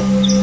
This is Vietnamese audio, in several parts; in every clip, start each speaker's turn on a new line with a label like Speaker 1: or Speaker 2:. Speaker 1: Thank you.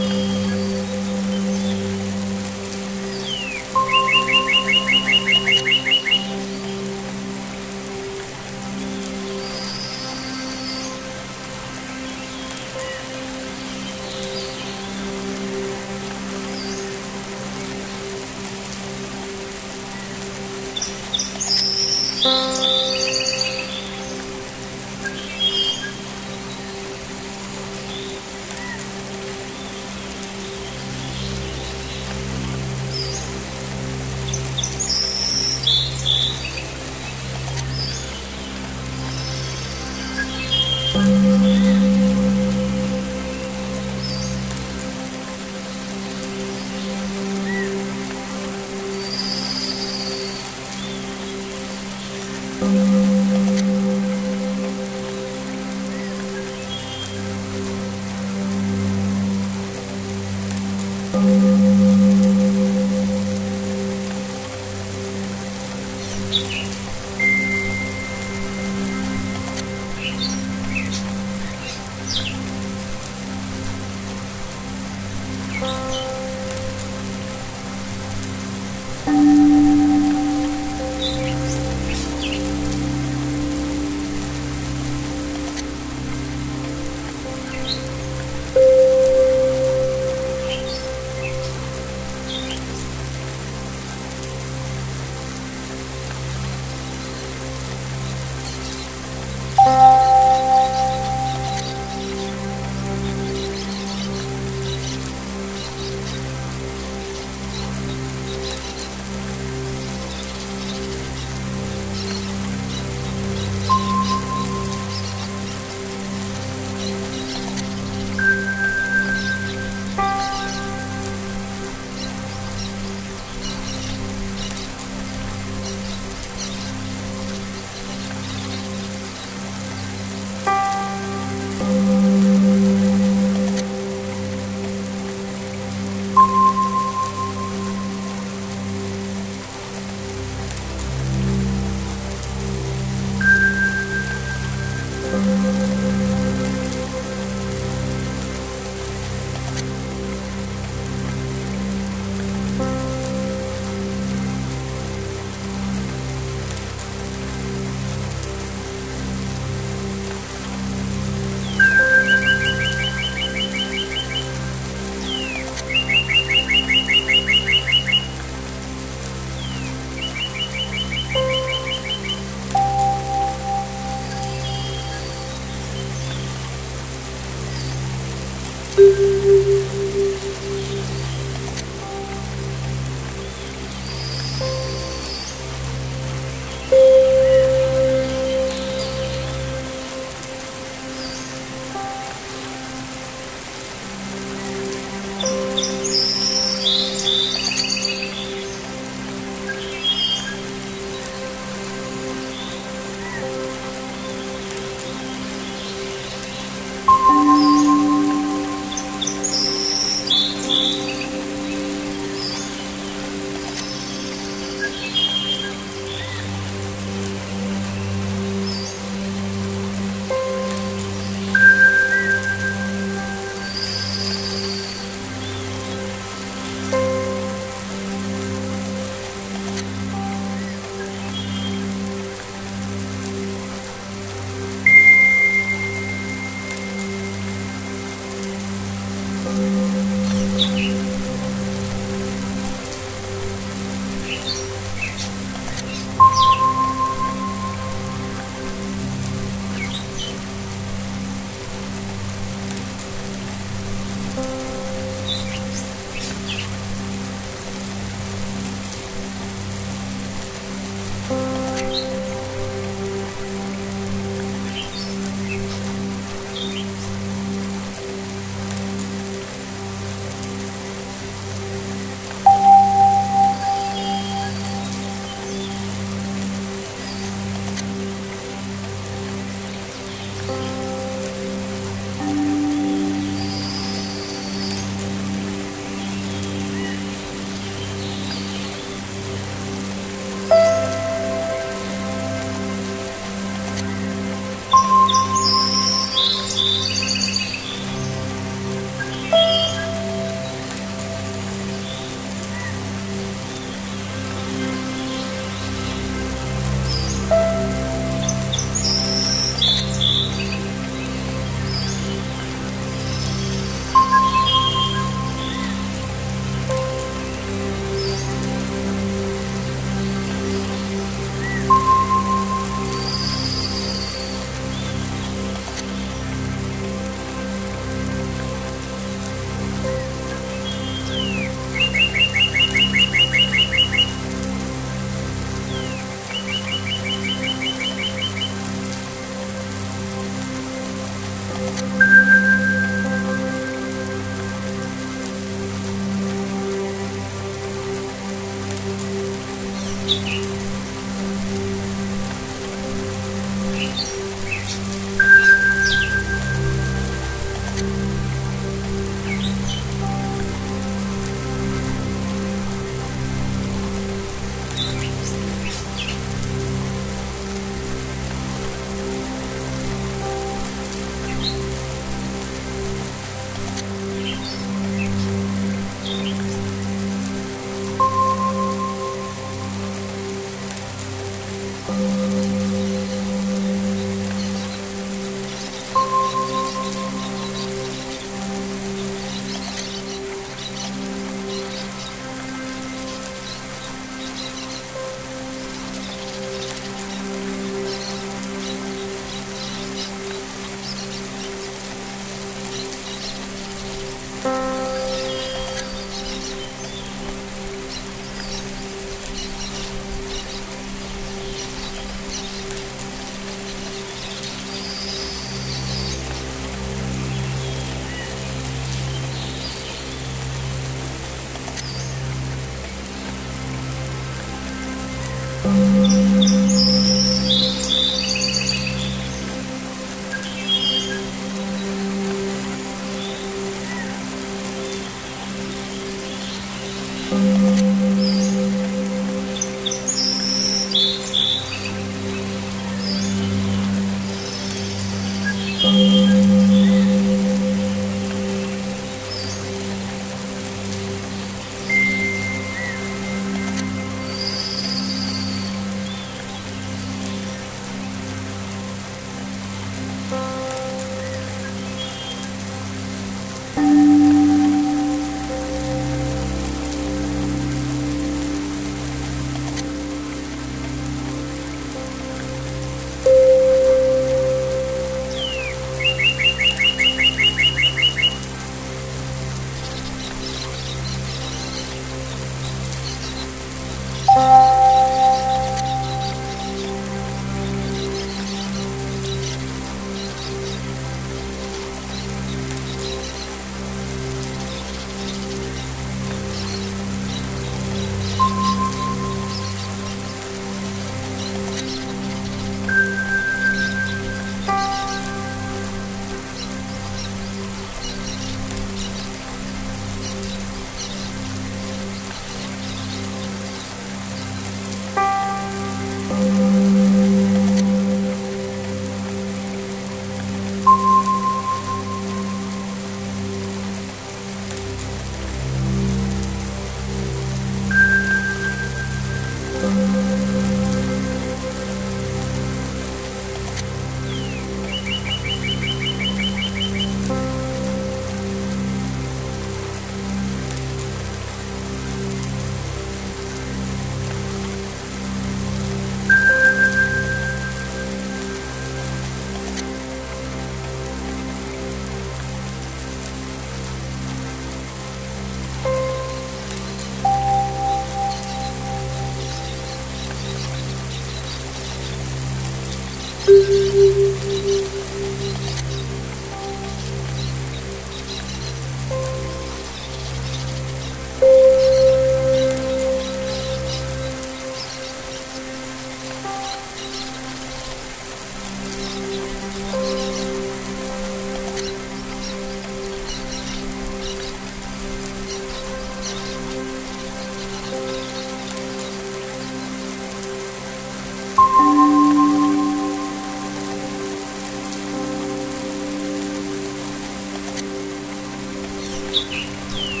Speaker 1: うん。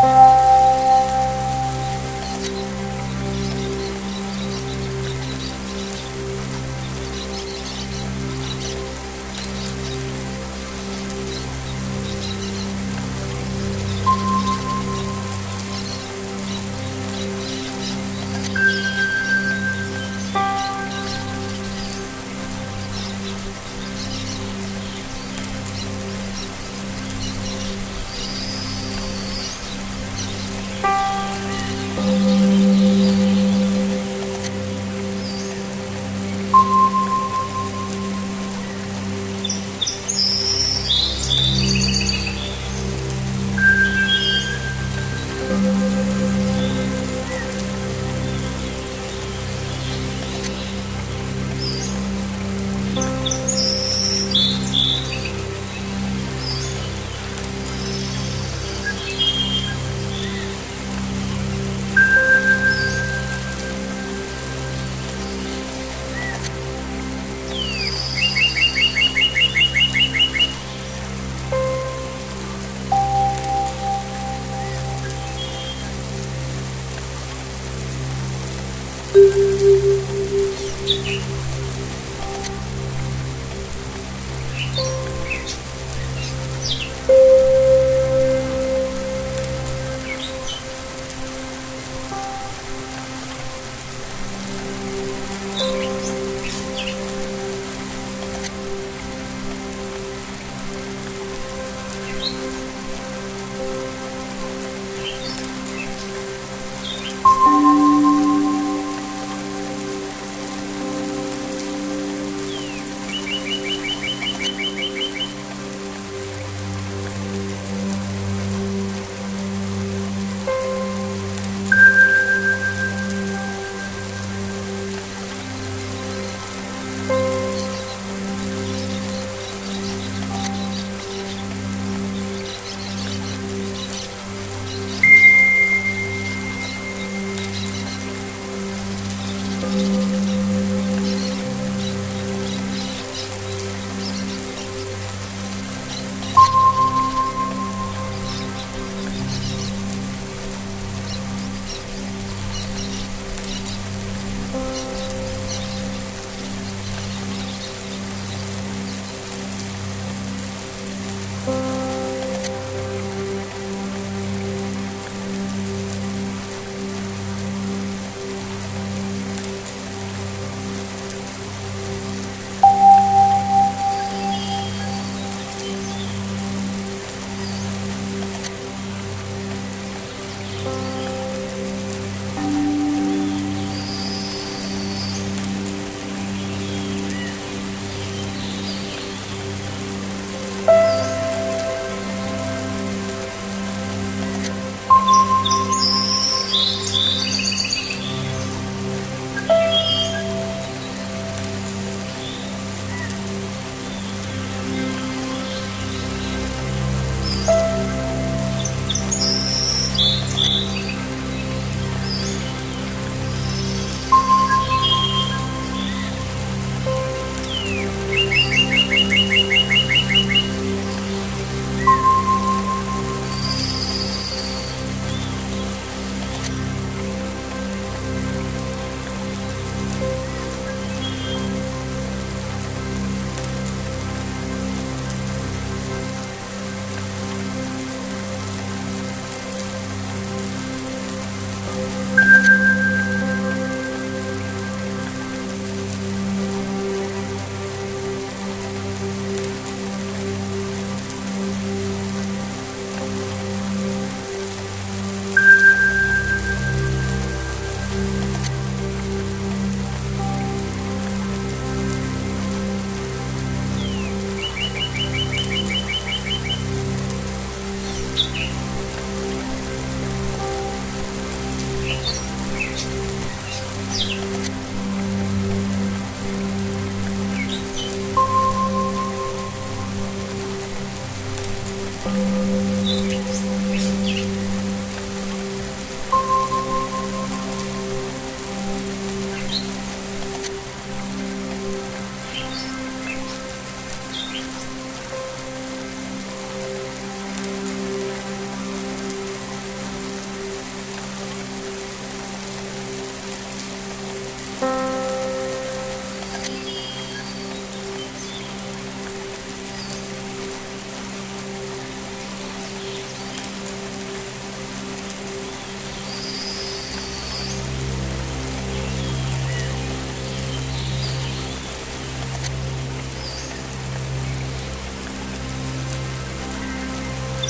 Speaker 1: Bye.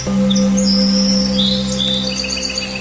Speaker 1: Thank you.